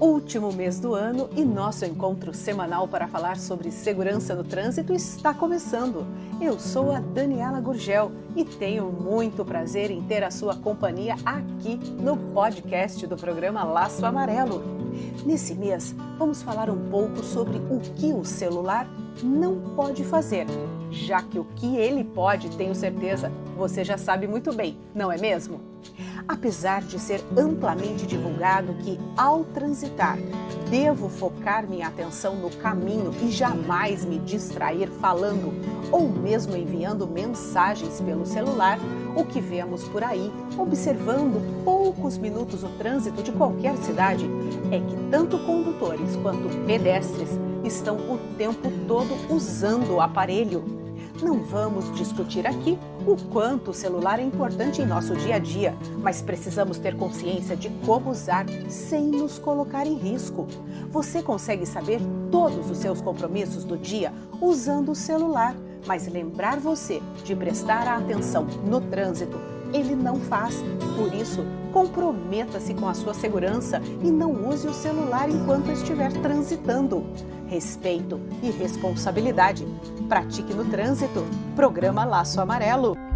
último mês do ano e nosso encontro semanal para falar sobre segurança no trânsito está começando. Eu sou a Daniela Gurgel e tenho muito prazer em ter a sua companhia aqui no podcast do programa Laço Amarelo. Nesse mês, vamos falar um pouco sobre o que o celular não pode fazer, já que o que ele pode, tenho certeza, você já sabe muito bem, não é mesmo? Apesar de ser amplamente divulgado que, ao transitar, devo focar minha atenção no caminho e jamais me distrair falando ou mesmo enviando mensagens pelo celular, o que vemos por aí, observando poucos minutos o trânsito de qualquer cidade, é que tanto condutores quanto pedestres estão o tempo todo usando o aparelho não vamos discutir aqui o quanto o celular é importante em nosso dia a dia, mas precisamos ter consciência de como usar sem nos colocar em risco. Você consegue saber todos os seus compromissos do dia usando o celular, mas lembrar você de prestar atenção no trânsito, ele não faz. Por isso, comprometa-se com a sua segurança e não use o celular enquanto estiver transitando respeito e responsabilidade. Pratique no trânsito. Programa Laço Amarelo.